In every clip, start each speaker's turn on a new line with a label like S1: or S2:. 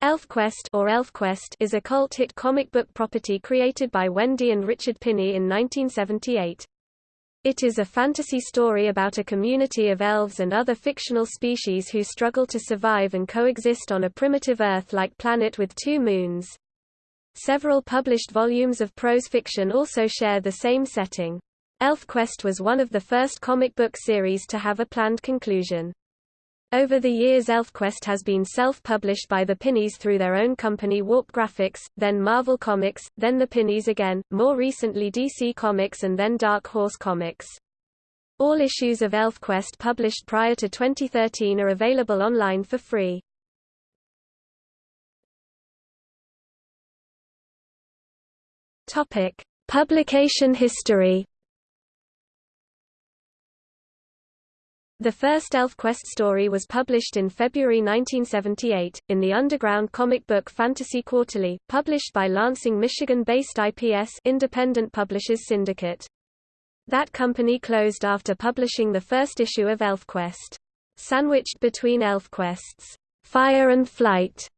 S1: ElfQuest or ElfQuest is a cult hit comic book property created by Wendy and Richard Pini in 1978. It is a fantasy story about a community of elves and other fictional species who struggle to survive and coexist on a primitive Earth-like planet with two moons. Several published volumes of prose fiction also share the same setting. ElfQuest was one of the first comic book series to have a planned conclusion. Over the years ElfQuest has been self-published by the Pinis through their own company Warp Graphics, then Marvel Comics, then the Pinis again, more recently DC Comics and then Dark Horse Comics. All issues of ElfQuest published prior to 2013 are available online for free. Topic: Publication history The first ElfQuest story was published in February 1978, in the underground comic book Fantasy Quarterly, published by Lansing, Michigan-based IPS Independent Publishers Syndicate. That company closed after publishing the first issue of ElfQuest. Sandwiched between ElfQuest's Fire and Flight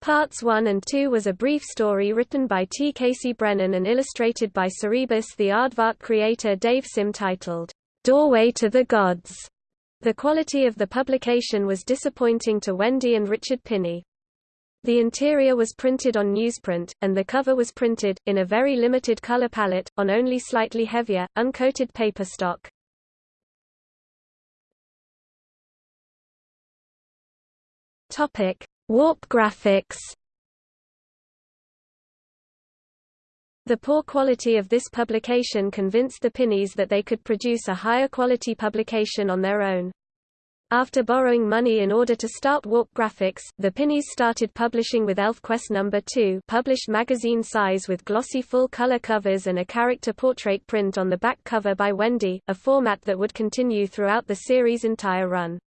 S1: Parts 1 and 2 was a brief story written by T. Casey Brennan and illustrated by Cerebus the Aardvark creator Dave Sim titled, Doorway to the Gods. The quality of the publication was disappointing to Wendy and Richard Pini. The interior was printed on newsprint, and the cover was printed, in a very limited color palette, on only slightly heavier, uncoated paper stock. Warp graphics The poor quality of this publication convinced the Pinis that they could produce a higher quality publication on their own. After borrowing money in order to start Warp Graphics, the Pinis started publishing with ElfQuest No. 2 published magazine size with glossy full-color covers and a character portrait print on the back cover by Wendy, a format that would continue throughout the series' entire run.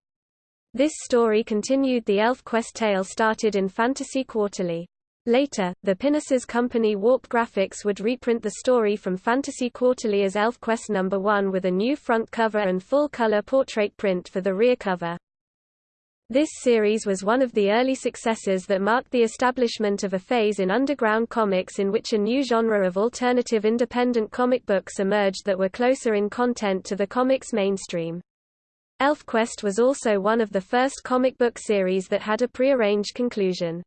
S1: This story continued the ElfQuest tale started in Fantasy Quarterly. Later, the Pinis's company Warp Graphics would reprint the story from Fantasy Quarterly as ElfQuest No. 1 with a new front cover and full-color portrait print for the rear cover. This series was one of the early successes that marked the establishment of a phase in underground comics in which a new genre of alternative independent comic books emerged that were closer in content to the comics mainstream. ElfQuest was also one of the first comic book series that had a prearranged conclusion.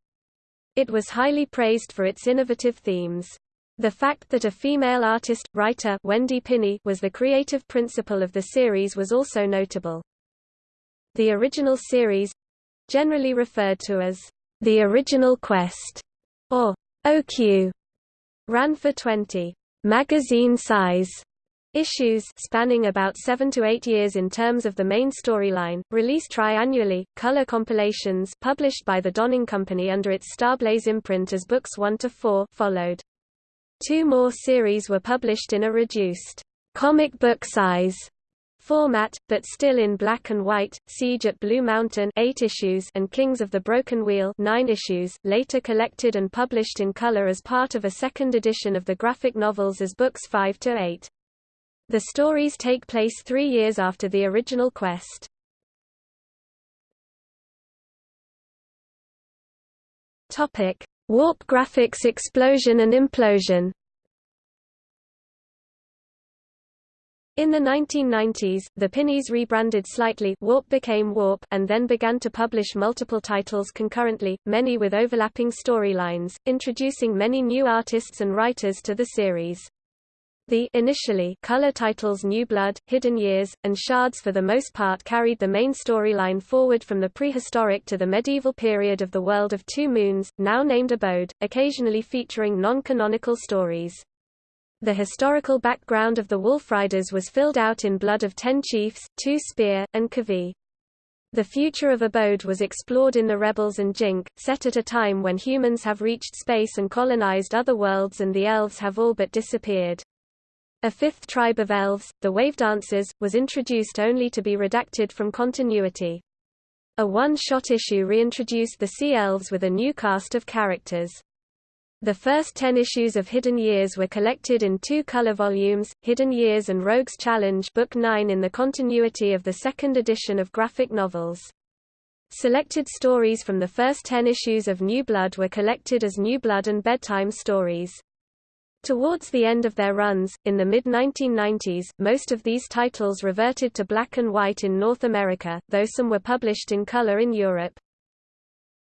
S1: It was highly praised for its innovative themes. The fact that a female artist, writer Wendy Pini was the creative principal of the series was also notable. The original series—generally referred to as the original quest, or OQ, ran for 20 magazine size Issues spanning about seven to eight years in terms of the main storyline, released triannually, color compilations published by the Donning Company under its Starblaze imprint as books 1 to 4 followed. Two more series were published in a reduced comic book size format, but still in black and white, Siege at Blue Mountain 8 issues and Kings of the Broken Wheel 9 issues, later collected and published in color as part of a second edition of the graphic novels as books 5 to 8. The stories take place three years after the original quest. Warp graphics explosion and implosion In the 1990s, the Pinis rebranded slightly Warp became Warp and then began to publish multiple titles concurrently, many with overlapping storylines, introducing many new artists and writers to the series. The initially color titles New Blood, Hidden Years, and Shards for the most part carried the main storyline forward from the prehistoric to the medieval period of the world of Two Moons, now named Abode, occasionally featuring non-canonical stories. The historical background of the Wolf Riders was filled out in Blood of Ten Chiefs, Two Spear, and Kavi. The future of Abode was explored in The Rebels and Jink, set at a time when humans have reached space and colonized other worlds and the elves have all but disappeared. A fifth tribe of elves, the Wavedancers, was introduced only to be redacted from continuity. A one-shot issue reintroduced the Sea Elves with a new cast of characters. The first ten issues of Hidden Years were collected in two color volumes, Hidden Years and Rogue's Challenge Book 9 in the continuity of the second edition of graphic novels. Selected stories from the first ten issues of New Blood were collected as New Blood and Bedtime Stories. Towards the end of their runs, in the mid-1990s, most of these titles reverted to black and white in North America, though some were published in color in Europe.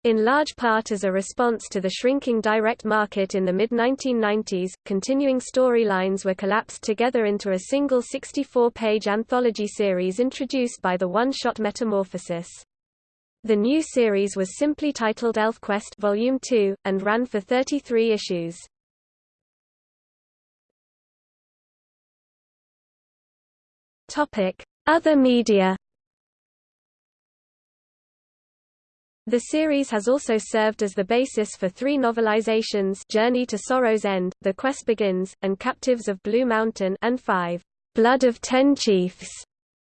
S1: In large part as a response to the shrinking direct market in the mid-1990s, continuing storylines were collapsed together into a single 64-page anthology series introduced by the one-shot Metamorphosis. The new series was simply titled ElfQuest Volume 2, and ran for 33 issues. Other media The series has also served as the basis for three novelizations Journey to Sorrow's End, The Quest Begins, and Captives of Blue Mountain and five Blood of Ten Chiefs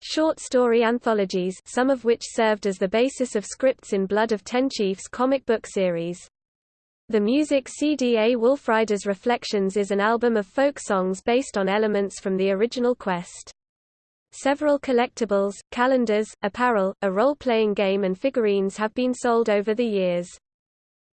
S1: short story anthologies some of which served as the basis of scripts in Blood of Ten Chiefs comic book series. The music CDA Wolfriders Reflections is an album of folk songs based on elements from the original Quest. Several collectibles, calendars, apparel, a role-playing game and figurines have been sold over the years.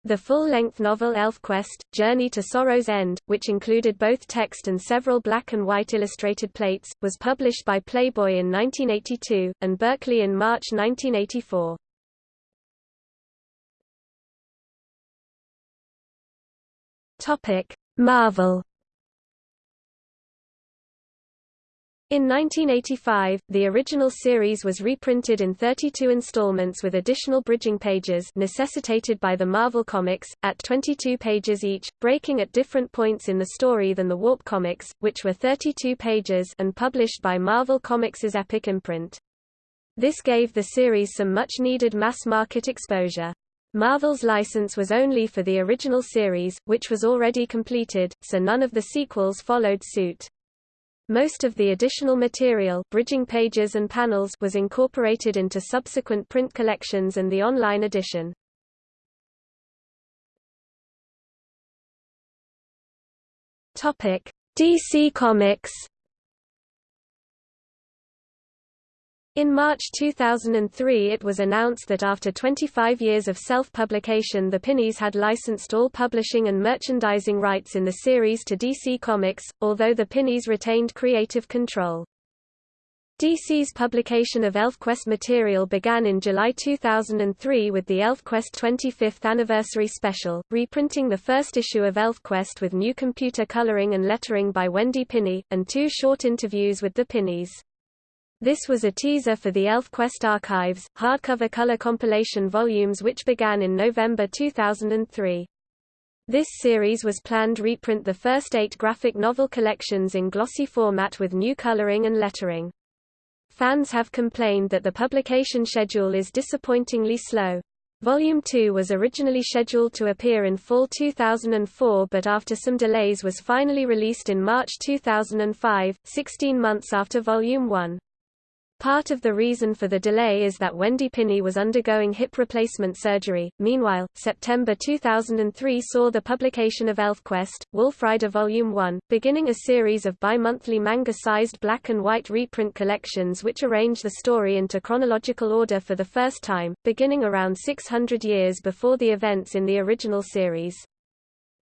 S1: The full-length novel ElfQuest, Journey to Sorrow's End, which included both text and several black and white illustrated plates, was published by Playboy in 1982, and Berkley in March 1984. Marvel In 1985, the original series was reprinted in 32 installments with additional bridging pages necessitated by the Marvel Comics, at 22 pages each, breaking at different points in the story than the Warp Comics, which were 32 pages and published by Marvel Comics' Epic imprint. This gave the series some much-needed mass-market exposure. Marvel's license was only for the original series, which was already completed, so none of the sequels followed suit. Most of the additional material bridging pages and panels was incorporated into subsequent print collections and the online edition. DC Comics In March 2003 it was announced that after 25 years of self-publication the Pinis had licensed all publishing and merchandising rights in the series to DC Comics, although the Pinis retained creative control. DC's publication of ElfQuest material began in July 2003 with the ElfQuest 25th Anniversary Special, reprinting the first issue of ElfQuest with new computer coloring and lettering by Wendy Pini, and two short interviews with the Pinis. This was a teaser for the ElfQuest Archives, hardcover color compilation volumes which began in November 2003. This series was planned to reprint the first eight graphic novel collections in glossy format with new coloring and lettering. Fans have complained that the publication schedule is disappointingly slow. Volume 2 was originally scheduled to appear in fall 2004 but after some delays was finally released in March 2005, 16 months after Volume 1. Part of the reason for the delay is that Wendy Pini was undergoing hip replacement surgery. Meanwhile, September 2003 saw the publication of ElfQuest, Wolfrider Volume 1, beginning a series of bi-monthly manga-sized black and white reprint collections which arrange the story into chronological order for the first time, beginning around 600 years before the events in the original series.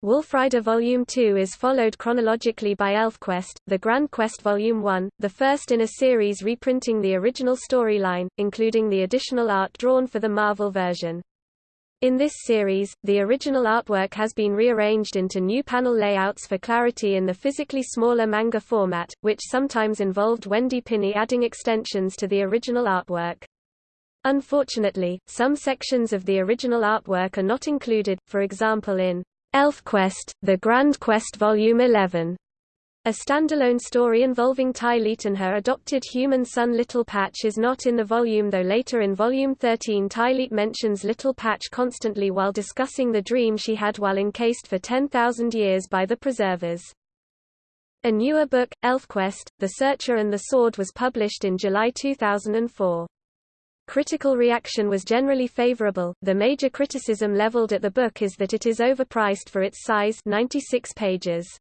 S1: Wolfrider Volume 2 is followed chronologically by ElfQuest, The Grand Quest Volume 1, the first in a series reprinting the original storyline, including the additional art drawn for the Marvel version. In this series, the original artwork has been rearranged into new panel layouts for clarity in the physically smaller manga format, which sometimes involved Wendy Pini adding extensions to the original artwork. Unfortunately, some sections of the original artwork are not included, for example in ElfQuest, The Grand Quest Volume 11. A standalone story involving Tyleet and her adopted human son Little Patch is not in the volume though later in Volume 13 Tyleet mentions Little Patch constantly while discussing the dream she had while encased for 10,000 years by the Preservers. A newer book, ElfQuest, The Searcher and the Sword was published in July 2004. Critical reaction was generally favorable. The major criticism leveled at the book is that it is overpriced for its size 96 pages.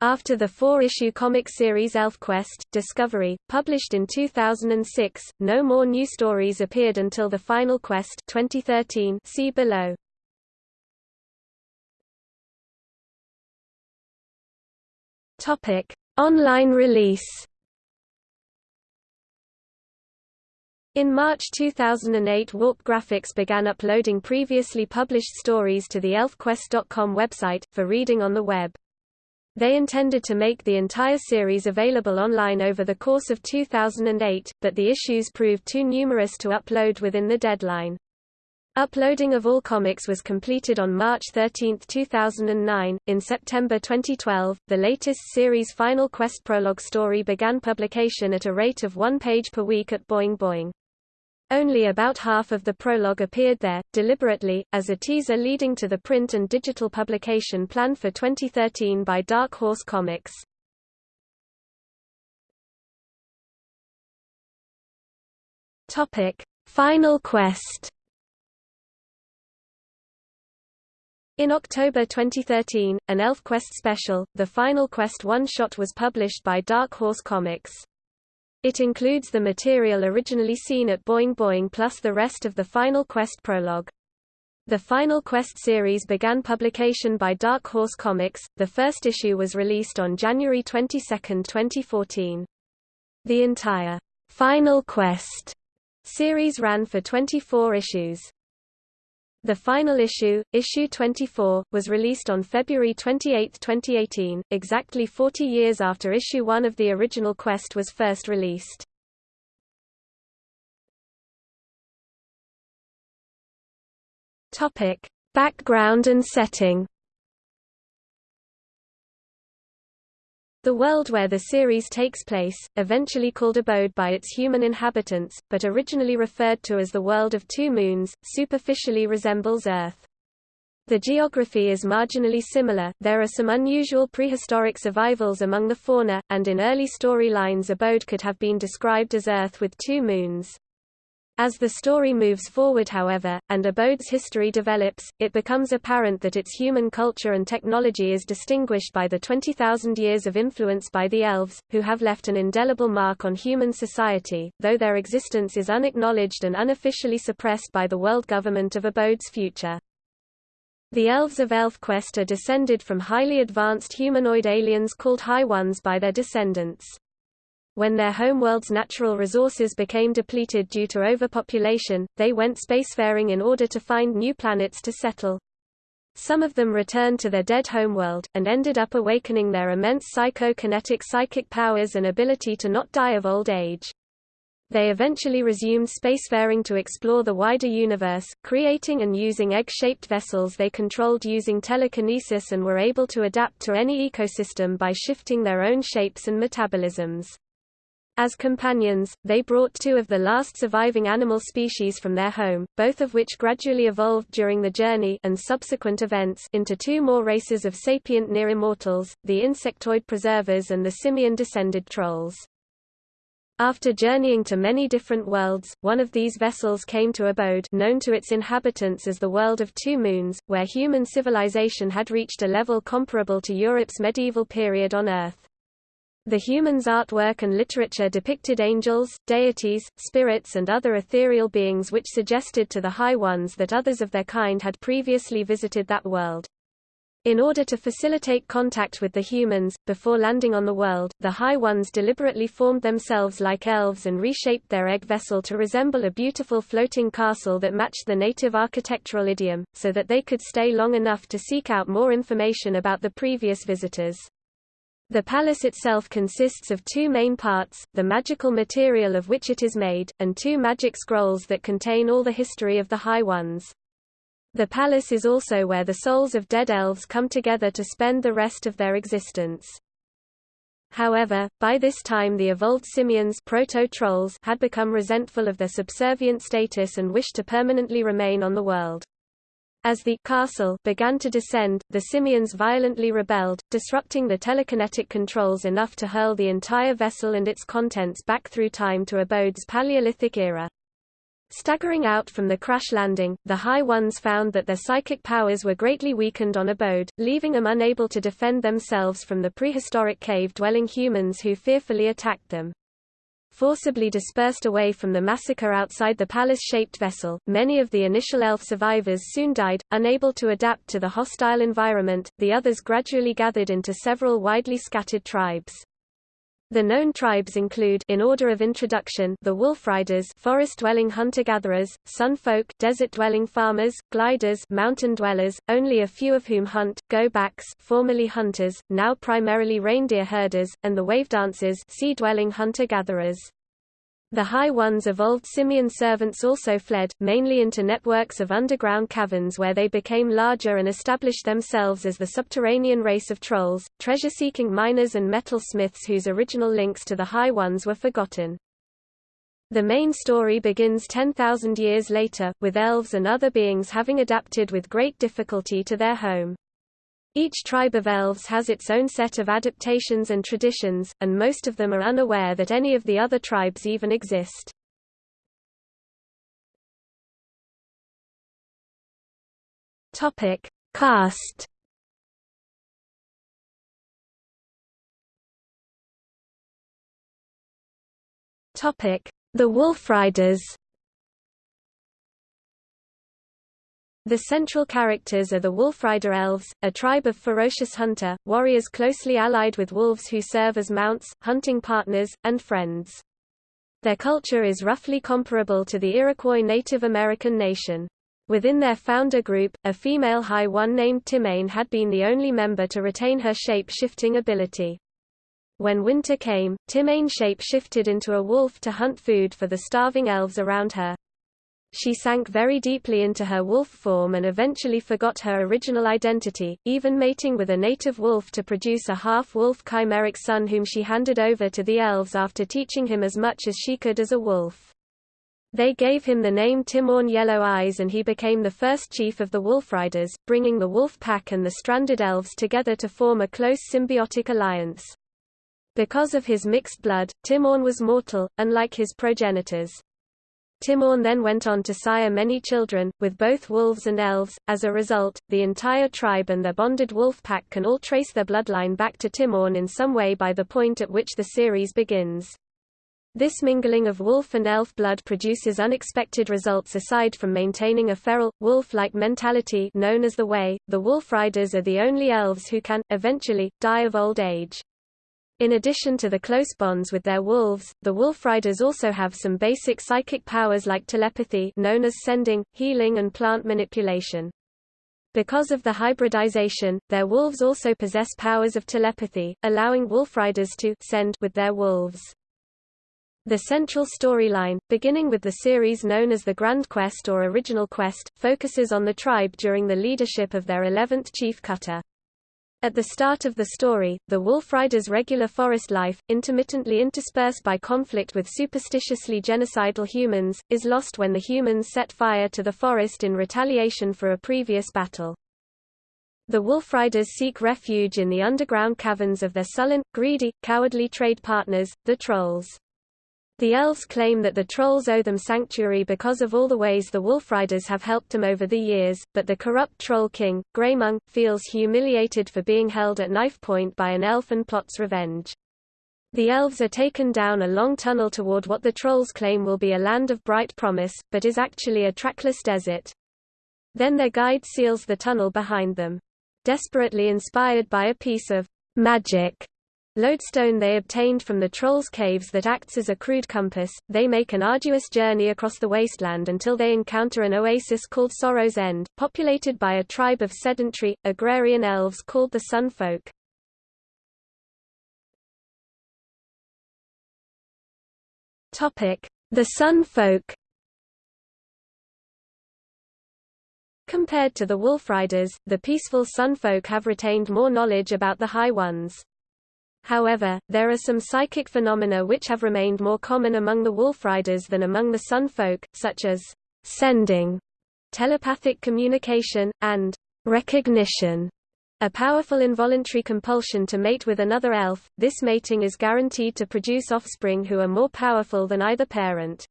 S1: After the four-issue comic series ElfQuest, Discovery, published in 2006, no more new stories appeared until The Final Quest 2013 see below. Online release In March 2008 Warp Graphics began uploading previously published stories to the ElfQuest.com website, for reading on the web. They intended to make the entire series available online over the course of 2008, but the issues proved too numerous to upload within the deadline. Uploading of all comics was completed on March 13, 2009. In September 2012, the latest series Final Quest prologue story began publication at a rate of one page per week at Boing Boing. Only about half of the prologue appeared there, deliberately, as a teaser leading to the print and digital publication planned for 2013 by Dark Horse Comics. Final Quest In October 2013, an ElfQuest special, The Final Quest one-shot was published by Dark Horse Comics. It includes the material originally seen at Boing Boing plus the rest of the Final Quest prologue. The Final Quest series began publication by Dark Horse Comics, the first issue was released on January 22, 2014. The entire Final Quest series ran for 24 issues. The final issue, issue 24, was released on February 28, 2018, exactly 40 years after issue 1 of the original Quest was first released. Topic: Background and setting. The world where the series takes place, eventually called Abode by its human inhabitants, but originally referred to as the world of two moons, superficially resembles Earth. The geography is marginally similar, there are some unusual prehistoric survivals among the fauna, and in early storylines Abode could have been described as Earth with two moons. As the story moves forward however, and Abode's history develops, it becomes apparent that its human culture and technology is distinguished by the 20,000 years of influence by the elves, who have left an indelible mark on human society, though their existence is unacknowledged and unofficially suppressed by the world government of Abode's future. The elves of ElfQuest are descended from highly advanced humanoid aliens called High Ones by their descendants. When their homeworld's natural resources became depleted due to overpopulation, they went spacefaring in order to find new planets to settle. Some of them returned to their dead homeworld, and ended up awakening their immense psychokinetic psychic powers and ability to not die of old age. They eventually resumed spacefaring to explore the wider universe, creating and using egg-shaped vessels they controlled using telekinesis and were able to adapt to any ecosystem by shifting their own shapes and metabolisms. As companions, they brought two of the last surviving animal species from their home, both of which gradually evolved during the journey and subsequent events into two more races of sapient near-immortals, the insectoid preservers and the simian-descended trolls. After journeying to many different worlds, one of these vessels came to Abode known to its inhabitants as the World of Two Moons, where human civilization had reached a level comparable to Europe's medieval period on Earth. The humans' artwork and literature depicted angels, deities, spirits and other ethereal beings which suggested to the High Ones that others of their kind had previously visited that world. In order to facilitate contact with the humans, before landing on the world, the High Ones deliberately formed themselves like elves and reshaped their egg vessel to resemble a beautiful floating castle that matched the native architectural idiom, so that they could stay long enough to seek out more information about the previous visitors. The palace itself consists of two main parts, the magical material of which it is made, and two magic scrolls that contain all the history of the High Ones. The palace is also where the souls of dead elves come together to spend the rest of their existence. However, by this time the evolved simians proto-trolls had become resentful of their subservient status and wished to permanently remain on the world. As the castle began to descend, the Simians violently rebelled, disrupting the telekinetic controls enough to hurl the entire vessel and its contents back through time to Abode's Paleolithic era. Staggering out from the crash landing, the High Ones found that their psychic powers were greatly weakened on abode, leaving them unable to defend themselves from the prehistoric cave-dwelling humans who fearfully attacked them. Forcibly dispersed away from the massacre outside the palace-shaped vessel, many of the initial elf survivors soon died, unable to adapt to the hostile environment, the others gradually gathered into several widely scattered tribes. The known tribes include in order of introduction the Wolfriders forest-dwelling hunter-gatherers, sun folk desert-dwelling farmers, gliders mountain dwellers, only a few of whom hunt, go-backs formerly hunters, now primarily reindeer herders, and the wave dancers sea-dwelling hunter-gatherers. The High Ones evolved simian servants also fled, mainly into networks of underground caverns where they became larger and established themselves as the subterranean race of trolls, treasure-seeking miners and metal smiths whose original links to the High Ones were forgotten. The main story begins 10,000 years later, with elves and other beings having adapted with great difficulty to their home. Each tribe of elves has its own set of adaptations and traditions, and most of them are unaware that any of the other tribes even exist. Topic: Caste. Topic: The Wolfriders. The central characters are the Wolfrider Elves, a tribe of ferocious hunter, warriors closely allied with wolves who serve as mounts, hunting partners, and friends. Their culture is roughly comparable to the Iroquois Native American nation. Within their founder group, a female High One named Timmain had been the only member to retain her shape-shifting ability. When winter came, Timmain shape-shifted into a wolf to hunt food for the starving elves around her. She sank very deeply into her wolf form and eventually forgot her original identity, even mating with a native wolf to produce a half-wolf chimeric son whom she handed over to the elves after teaching him as much as she could as a wolf. They gave him the name Timorn Yellow Eyes and he became the first chief of the Wolfriders, bringing the wolf pack and the stranded elves together to form a close symbiotic alliance. Because of his mixed blood, Timorn was mortal, unlike his progenitors. Timorn then went on to sire many children, with both wolves and elves. As a result, the entire tribe and their bonded wolf pack can all trace their bloodline back to Timorn in some way by the point at which the series begins. This mingling of wolf and elf blood produces unexpected results aside from maintaining a feral, wolf-like mentality known as the Way. The Wolf Riders are the only elves who can, eventually, die of old age. In addition to the close bonds with their wolves, the Wolfriders also have some basic psychic powers like telepathy known as sending, healing and plant manipulation. Because of the hybridization, their wolves also possess powers of telepathy, allowing Wolfriders to send with their wolves. The central storyline, beginning with the series known as the Grand Quest or Original Quest, focuses on the tribe during the leadership of their 11th chief Cutter. At the start of the story, the Wolfrider's regular forest life, intermittently interspersed by conflict with superstitiously genocidal humans, is lost when the humans set fire to the forest in retaliation for a previous battle. The Wolfriders seek refuge in the underground caverns of their sullen, greedy, cowardly trade partners, the Trolls. The elves claim that the trolls owe them sanctuary because of all the ways the Wolfriders have helped them over the years, but the corrupt troll king, Greymung, feels humiliated for being held at knife point by an elf and plots revenge. The elves are taken down a long tunnel toward what the trolls claim will be a land of bright promise, but is actually a trackless desert. Then their guide seals the tunnel behind them. Desperately inspired by a piece of magic Lodestone they obtained from the Trolls' caves that acts as a crude compass, they make an arduous journey across the wasteland until they encounter an oasis called Sorrow's End, populated by a tribe of sedentary, agrarian elves called the Sun Folk. The Sun Folk Compared to the Wolfriders, the peaceful Sun Folk have retained more knowledge about the High Ones. However, there are some psychic phenomena which have remained more common among the Wolfriders than among the Sun folk, such as sending, telepathic communication, and recognition. A powerful involuntary compulsion to mate with another elf, this mating is guaranteed to produce offspring who are more powerful than either parent.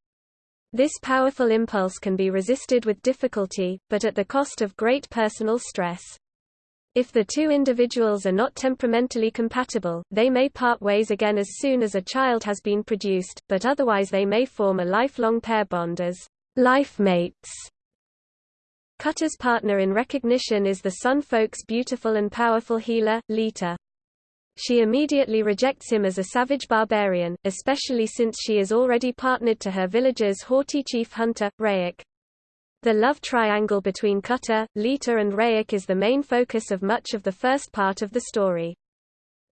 S1: This powerful impulse can be resisted with difficulty, but at the cost of great personal stress. If the two individuals are not temperamentally compatible, they may part ways again as soon as a child has been produced, but otherwise they may form a lifelong pair bond as life mates. Cutter's partner in recognition is the Sun Folk's beautiful and powerful healer, Leetah. She immediately rejects him as a savage barbarian, especially since she is already partnered to her village's haughty chief hunter, Rayek. The love triangle between Cutter, Leetah and Rayek is the main focus of much of the first part of the story.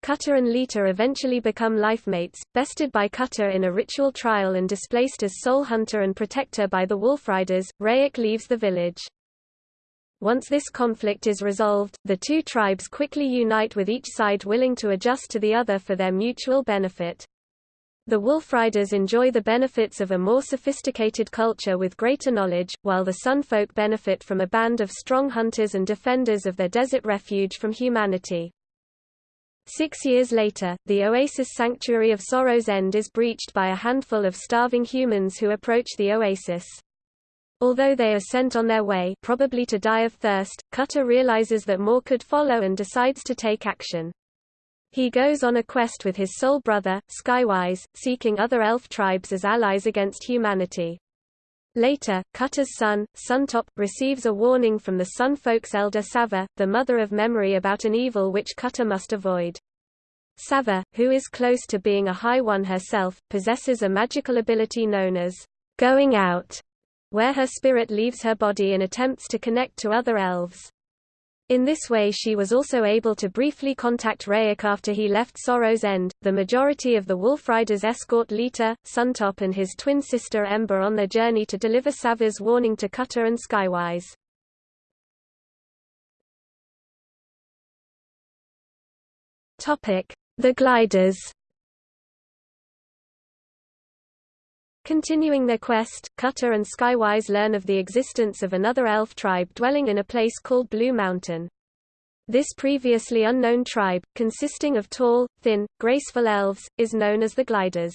S1: Cutter and Leetah eventually become lifemates, bested by Cutter in a ritual trial and displaced as sole hunter and protector by the Wolfriders, Rayek leaves the village. Once this conflict is resolved, the two tribes quickly unite with each side willing to adjust to the other for their mutual benefit. The Wolfriders enjoy the benefits of a more sophisticated culture with greater knowledge, while the Sunfolk benefit from a band of strong hunters and defenders of their desert refuge from humanity. Six years later, the oasis sanctuary of Sorrow's End is breached by a handful of starving humans who approach the oasis. Although they are sent on their way probably to die of thirst, Cutter realizes that more could follow and decides to take action. He goes on a quest with his soul brother, Skywise, seeking other elf tribes as allies against humanity. Later, Cutter's son, Suntop, receives a warning from the Sun Folk's elder Sava, the mother of memory about an evil which Cutter must avoid. Sava, who is close to being a High One herself, possesses a magical ability known as going out, where her spirit leaves her body and attempts to connect to other elves. In this way she was also able to briefly contact Rayek after he left Sorrow's End. The majority of the Wolfriders escort Leetah, Suntop and his twin sister Ember on their journey to deliver Sava's warning to Cutter and Skywise. Topic: The Gliders. Continuing their quest, Cutter and Skywise learn of the existence of another elf tribe dwelling in a place called Blue Mountain. This previously unknown tribe, consisting of tall, thin, graceful elves, is known as the Gliders.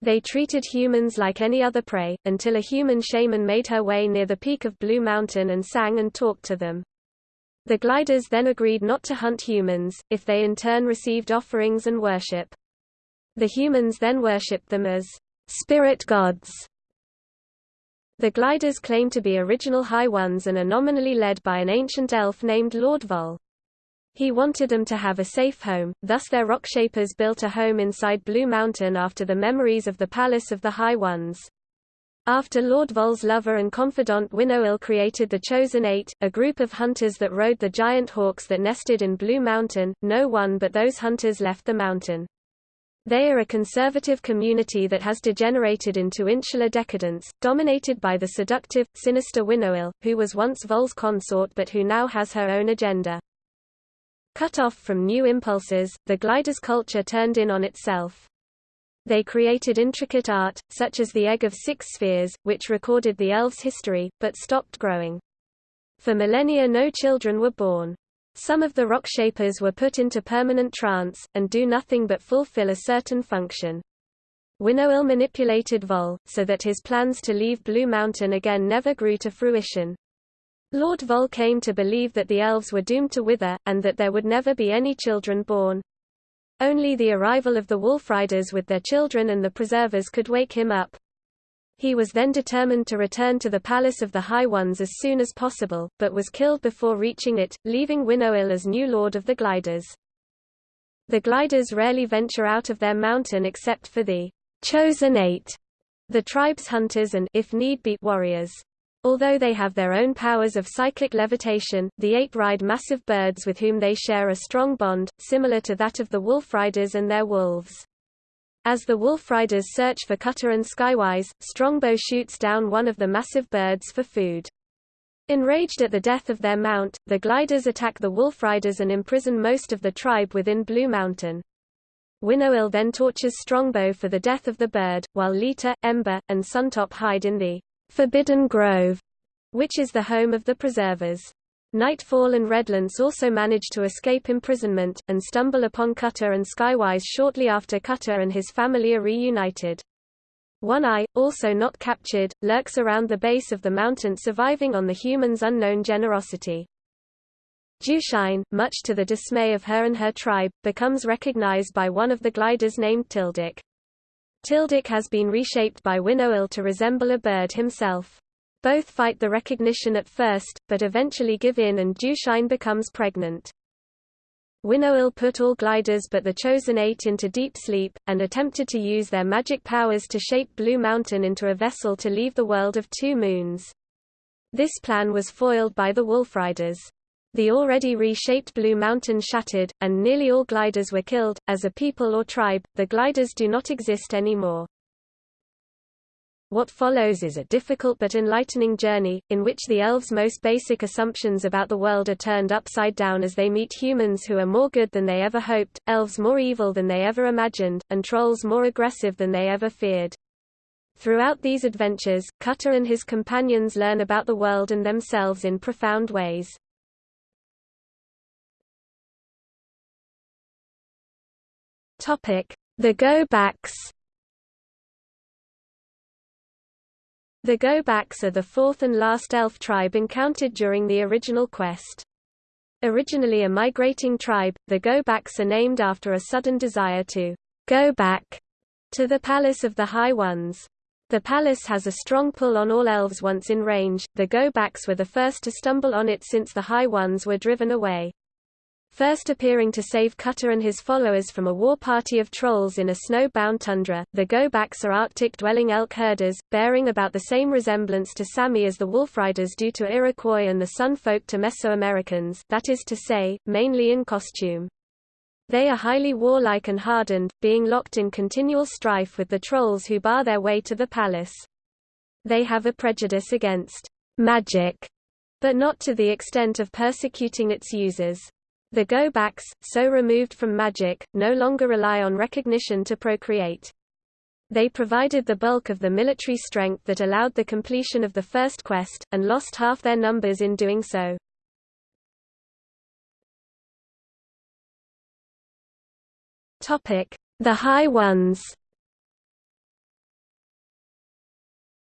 S1: They treated humans like any other prey, until a human shaman made her way near the peak of Blue Mountain and sang and talked to them. The Gliders then agreed not to hunt humans, if they in turn received offerings and worship. The humans then worshipped them as spirit gods. The gliders claim to be original High Ones and are nominally led by an ancient elf named Lord Vol. He wanted them to have a safe home, thus their rock shapers built a home inside Blue Mountain after the memories of the Palace of the High Ones. After Lord Vol's lover and confidant Winnowill created the Chosen Eight, a group of hunters that rode the giant hawks that nested in Blue Mountain, no one but those hunters left the mountain. They are a conservative community that has degenerated into insular decadence, dominated by the seductive, sinister Winnowill, who was once Vol's consort but who now has her own agenda. Cut off from new impulses, the glider's culture turned in on itself. They created intricate art, such as the Egg of Six Spheres, which recorded the elves' history, but stopped growing. For millennia no children were born. Some of the rock shapers were put into permanent trance, and do nothing but fulfill a certain function. Winnowill manipulated Vol, so that his plans to leave Blue Mountain again never grew to fruition. Lord Vol came to believe that the elves were doomed to wither, and that there would never be any children born. Only the arrival of the Wolfriders with their children and the Preservers could wake him up. He was then determined to return to the Palace of the High Ones as soon as possible, but was killed before reaching it, leaving Winnowill as new lord of the Gliders. The Gliders rarely venture out of their mountain except for the Chosen Eight, the tribe's hunters and if need be, warriors. Although they have their own powers of psychic levitation, the Eight ride massive birds with whom they share a strong bond, similar to that of the Wolf Riders and their wolves. As the wolf riders search for Cutter and Skywise, Strongbow shoots down one of the massive birds for food. Enraged at the death of their mount, the gliders attack the wolf riders and imprison most of the tribe within Blue Mountain. Winnowill then tortures Strongbow for the death of the bird, while Leetah, Ember, and Suntop hide in the Forbidden Grove, which is the home of the Preservers. Nightfall and Redlance also manage to escape imprisonment, and stumble upon Cutter and Skywise shortly after Cutter and his family are reunited. One Eye, also not captured, lurks around the base of the mountain surviving on the human's unknown generosity. Dewshine, much to the dismay of her and her tribe, becomes recognized by one of the gliders named Tyldak. Tyldak has been reshaped by Winnowill to resemble a bird himself. Both fight the recognition at first, but eventually give in and Dewshine becomes pregnant. Winnowill put all gliders but the Chosen Eight into deep sleep, and attempted to use their magic powers to shape Blue Mountain into a vessel to leave the world of two moons. This plan was foiled by the Wolfriders. The already reshaped Blue Mountain shattered, and nearly all gliders were killed. As a people or tribe, the gliders do not exist anymore. What follows is a difficult but enlightening journey, in which the elves' most basic assumptions about the world are turned upside down as they meet humans who are more good than they ever hoped, elves more evil than they ever imagined, and trolls more aggressive than they ever feared. Throughout these adventures, Cutter and his companions learn about the world and themselves in profound ways. The Go-Backs The Go-Backs are the fourth and last elf tribe encountered during the original quest. Originally a migrating tribe, the Go-Backs are named after a sudden desire to go back to the Palace of the High Ones. The palace has a strong pull on all elves once in range, the Go-Backs were the first to stumble on it since the High Ones were driven away. First appearing to save Cutter and his followers from a war party of trolls in a snow-bound tundra, the Go-Backs are Arctic-dwelling elk herders, bearing about the same resemblance to Sami as the Wolfriders due to Iroquois and the Sun folk to Mesoamericans that is to say, mainly in costume. They are highly warlike and hardened, being locked in continual strife with the trolls who bar their way to the palace. They have a prejudice against magic, but not to the extent of persecuting its users. The go-backs, so removed from magic, no longer rely on recognition to procreate. They provided the bulk of the military strength that allowed the completion of the first quest, and lost half their numbers in doing so. The High Ones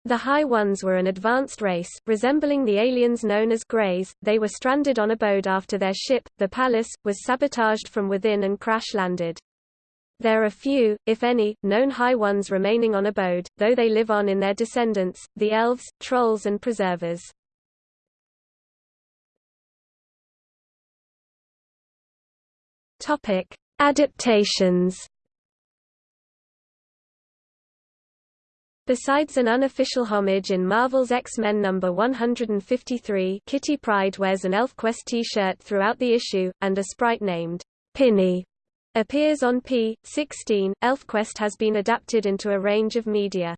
S1: The High Ones were an advanced race, resembling the aliens known as Greys. They were stranded on Abode after their ship, the Palace, was sabotaged from within and crash-landed. There are few, if any, known High Ones remaining on Abode, though they live on in their descendants, the Elves, Trolls and Preservers. Adaptations Besides an unofficial homage in Marvel's X-Men number 153 Kitty Pryde wears an ElfQuest t-shirt throughout the issue, and a sprite named Pinny appears on p.16. ElfQuest has been adapted into a range of media.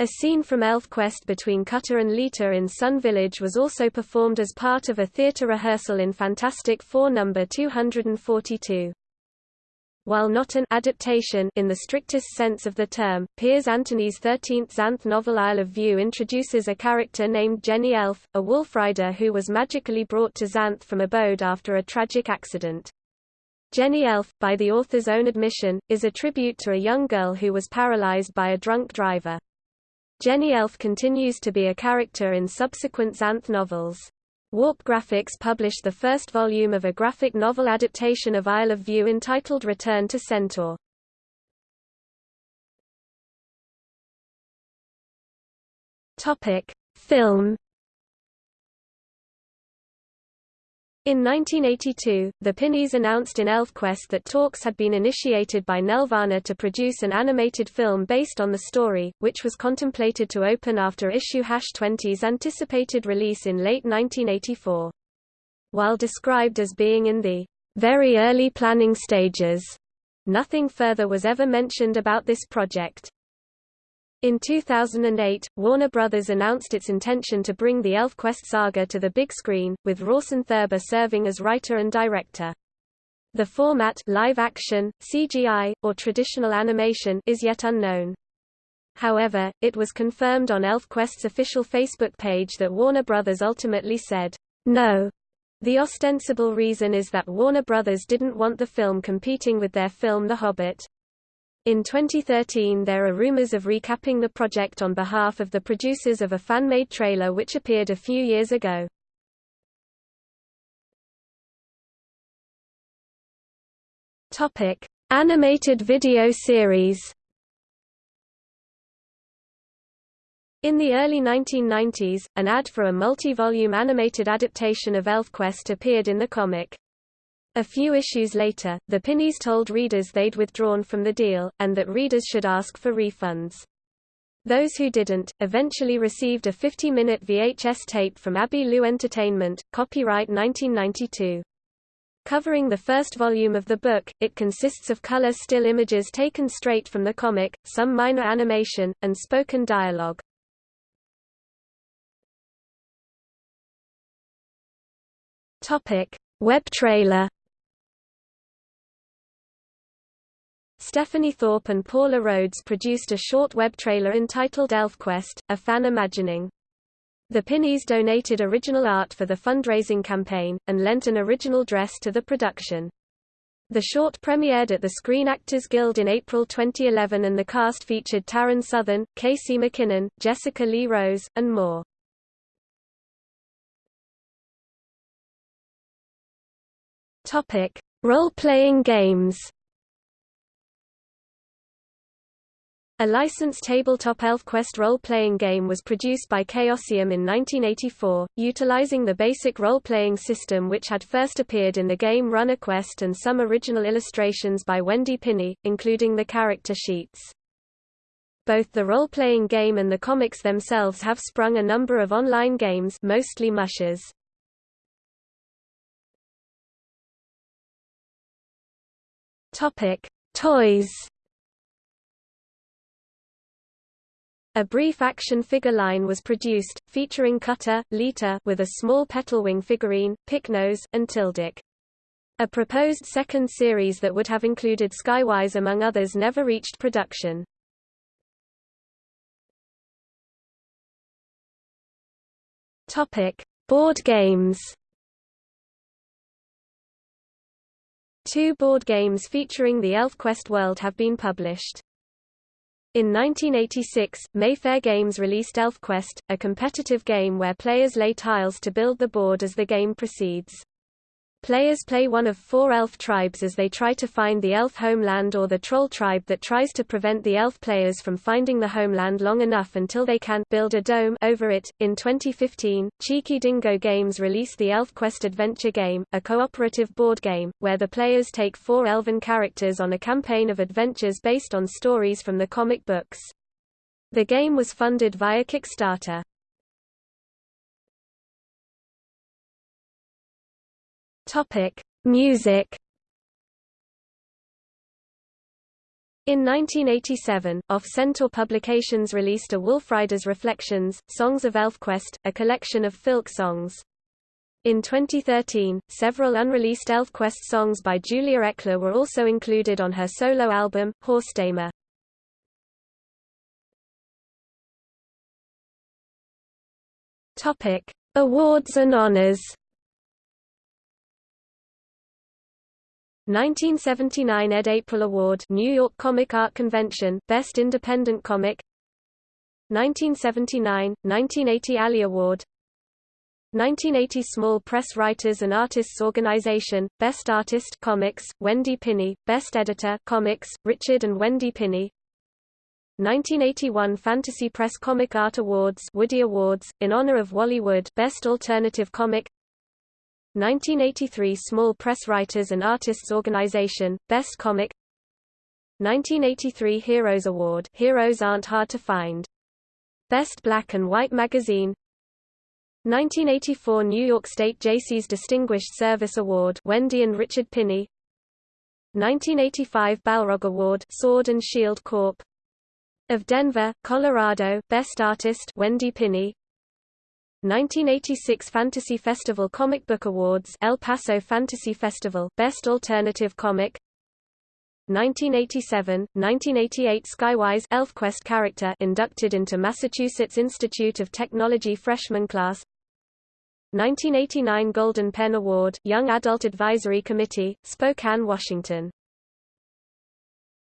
S1: A scene from ElfQuest between Cutter and Leetah in Sun Village was also performed as part of a theatre rehearsal in Fantastic Four number 242. While not an adaptation in the strictest sense of the term, Piers Anthony's 13th Xanth novel Isle of View introduces a character named Jenny Elf, a wolfrider who was magically brought to Xanth from Abode after a tragic accident. Jenny Elf, by the author's own admission, is a tribute to a young girl who was paralyzed by a drunk driver. Jenny Elf continues to be a character in subsequent Xanth novels. Warp Graphics published the first volume of a graphic novel adaptation of Isle of View entitled Return to Centaur. Topic: Film In 1982, the Pinis announced in ElfQuest that talks had been initiated by Nelvana to produce an animated film based on the story, which was contemplated to open after issue 20's anticipated release in late 1984. While described as being in the very early planning stages, nothing further was ever mentioned about this project. In 2008, Warner Bros. announced its intention to bring the ElfQuest saga to the big screen, with Rawson Thurber serving as writer and director. The format live action, CGI, or traditional animation is yet unknown. However, it was confirmed on ElfQuest's official Facebook page that Warner Bros. ultimately said, no. The ostensible reason is that Warner Bros. didn't want the film competing with their film The Hobbit. In 2013 there are rumors of recapping the project on behalf of the producers of a fan-made trailer which appeared a few years ago. Topic: Animated video series. In the early 1990s, an ad for a multi-volume animated adaptation of ElfQuest appeared in the comic. A few issues later, the Pinis told readers they'd withdrawn from the deal, and that readers should ask for refunds. Those who didn't, eventually received a 50-minute VHS tape from Abbey Lou Entertainment, copyright 1992. Covering the first volume of the book, it consists of color still images taken straight from the comic, some minor animation, and spoken dialogue. Topic: Web trailer. Stephanie Thorpe and Paula Rhodes produced a short web trailer entitled ElfQuest: A Fan Imagining. The Pinis donated original art for the fundraising campaign, and lent an original dress to the production. The short premiered at the Screen Actors Guild in April 2011 and the cast featured Taryn Southern, Casey McKinnon, Jessica Lee Rose, and more. Role-playing games A licensed tabletop ElfQuest role-playing game was produced by Chaosium in 1984, utilizing the basic role-playing system which had first appeared in the game RuneQuest and some original illustrations by Wendy Pini, including the character sheets. Both the role-playing game and the comics themselves have sprung a number of online games mostly mushes. Toys A brief action figure line was produced, featuring Cutter, Leetah with a small Petalwing figurine, Picknose, and Tyldak. A proposed second series that would have included Skywise among others never reached production. Topic: Board games. Two board games featuring the ElfQuest world have been published. In 1986, Mayfair Games released ElfQuest, a competitive game where players lay tiles to build the board as the game proceeds. Players play one of four elf tribes as they try to find the elf homeland or the troll tribe that tries to prevent the elf players from finding the homeland long enough until they can build a dome over it. In 2015, Cheeky Dingo Games released the ElfQuest adventure game, a cooperative board game, where the players take four elven characters on a campaign of adventures based on stories from the comic books. The game was funded via Kickstarter. Topic: Music In 1987, Off Centaur Publications released a Wolfriders Reflections, Songs of ElfQuest, a collection of filk songs. In 2013, several unreleased ElfQuest songs by Julia Ecklar were also included on her solo album, Horsetamer. Awards and honors. 1979 Ed Aprill Award New York Comic Art Convention Best Independent Comic. 1979 1980 Alley Award. 1980 Small Press Writers and Artists Organization Best Artist Comics Wendy Pini Best Editor Comics Richard and Wendy Pini 1981 Fantasy Press Comic Art Awards Woody Awards in honor of Wally Wood Best Alternative Comic 1983 Small Press Writers and Artists Organization, Best Comic 1983 Heroes Award Heroes Aren't Hard to Find. Best Black and White Magazine 1984 New York State Jaycees Distinguished Service Award Wendy and Richard Pini 1985 Balrog Award Sword and Shield Corp. of Denver, Colorado Best Artist Wendy Pini 1986 Fantasy Festival Comic Book Awards El Paso Fantasy Festival Best Alternative Comic. 1987, 1988 Skywise ElfQuest character inducted into Massachusetts Institute of Technology freshman class. 1989 Golden Pen Award Young Adult Advisory Committee, Spokane, Washington